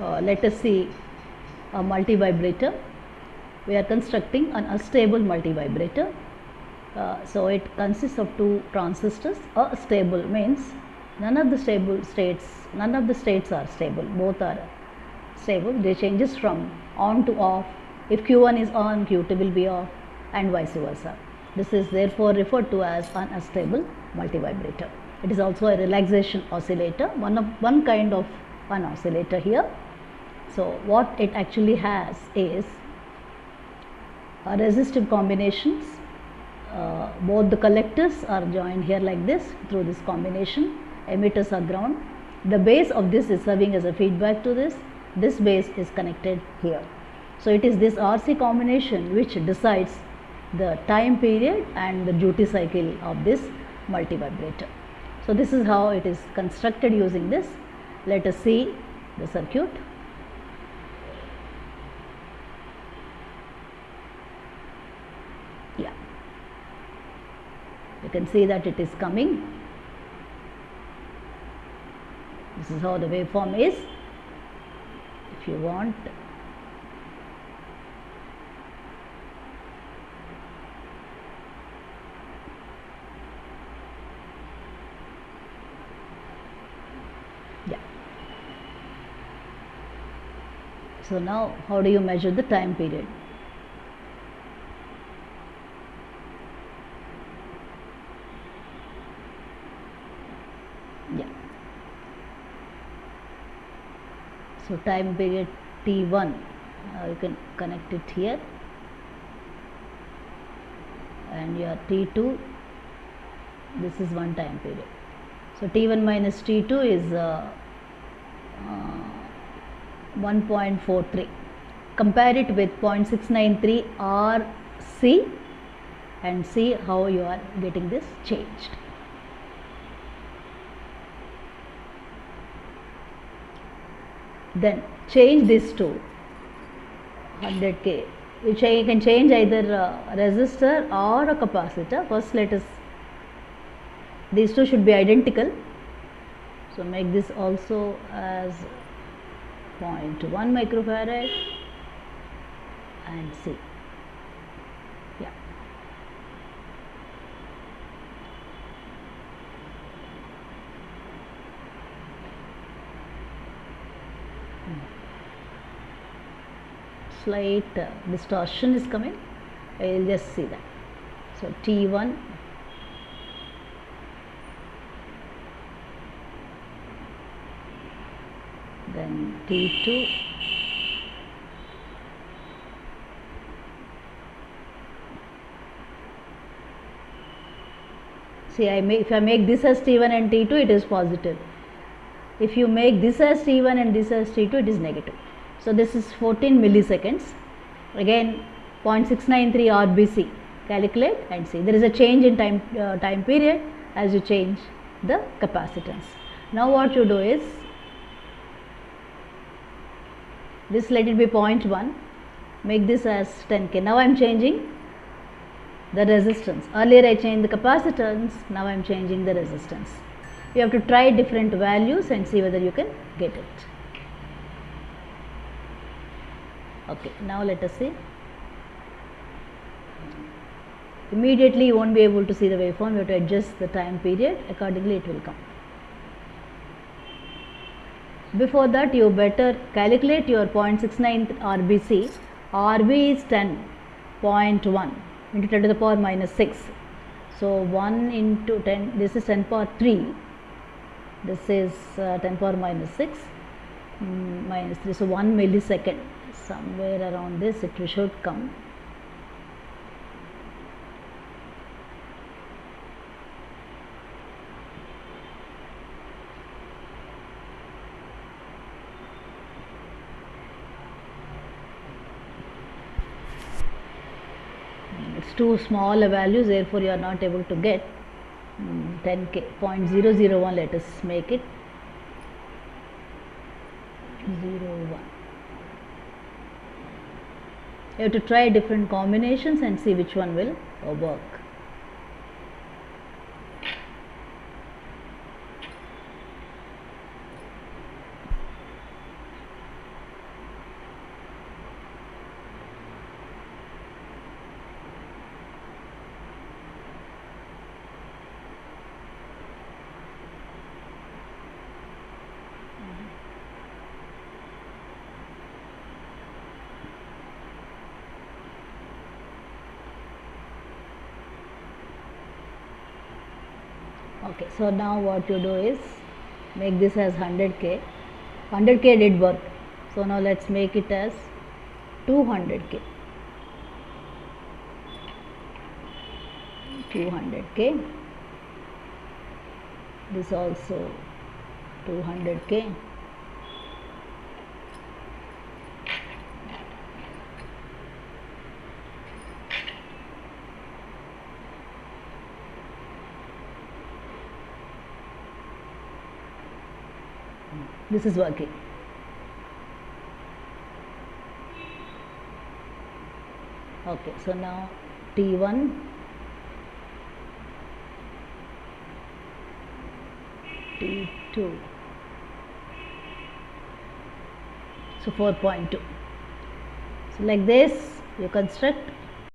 uh, let us see a multi-vibrator. We are constructing an astable multi-vibrator. Uh, so it consists of two transistors. Astable means none of the stable states, none of the states are stable. Both are stable. They changes from on to off. If Q1 is on, Q2 will be off, and vice versa. This is therefore referred to as an astable multi-vibrator. It is also a relaxation oscillator, one of one kind of an oscillator here. So what it actually has is a resistive combinations. Uh, both the collectors are joined here like this through this combination. Emitters are ground. The base of this is serving as a feedback to this. This base is connected here. So it is this RC combination which decides the time period and the duty cycle of this multivibrator. So this is how it is constructed using this. Let us see the circuit. Yeah, you can see that it is coming. This is how the waveform is. If you want yeah so now how do you measure the time period yeah so time period t1 uh, you can connect it here and your t2 this is one time period so T1 minus T2 is uh, uh, 1.43. Compare it with 0.693 RC and see how you are getting this changed. Then change this to 100k. You cha- can change either a resistor or a capacitor. First, let us these two should be identical so make this also as 0.1 microfarad and see yeah slight uh, distortion is coming. I will just see that. So T1 then T2 see I make if I make this as T1 and T2 it is positive. If you make this as T1 and this as T2 it is negative so this is 14 milliseconds. Again 0.693 RBC calculate and see. There is a change in time uh, time period as you change the capacitance. Now what you do is this let it be 0.1 make this as 10k now I am changing the resistance. Earlier I changed the capacitance. Now I am changing the resistance. You have to try different values and see whether you can get it okay now let us see. Immediately you won't be able to see the waveform. You have to adjust the time period. Accordingly it will come. Before that you better calculate your 0.69 RBC RB is 10.1 into 10 to the power minus 6 so 1 into 10 this is 10 power 3 this is uh, 10 power minus 6 mm, minus 3 so 1 millisecond somewhere around this it should come. It's too small a values therefore you are not able to get. Mm, 10k 0.001 let us make it. 01 you have to try different combinations and see which one will work okay so now what you do is make this as 100k 100k did work. So now let's make it as 200k 200k this also 200k this is working. Okay so now t1 t2 so 4.2 so like this you construct